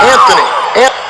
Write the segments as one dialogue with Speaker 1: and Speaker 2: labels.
Speaker 1: Anthony. An-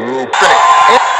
Speaker 1: Finish.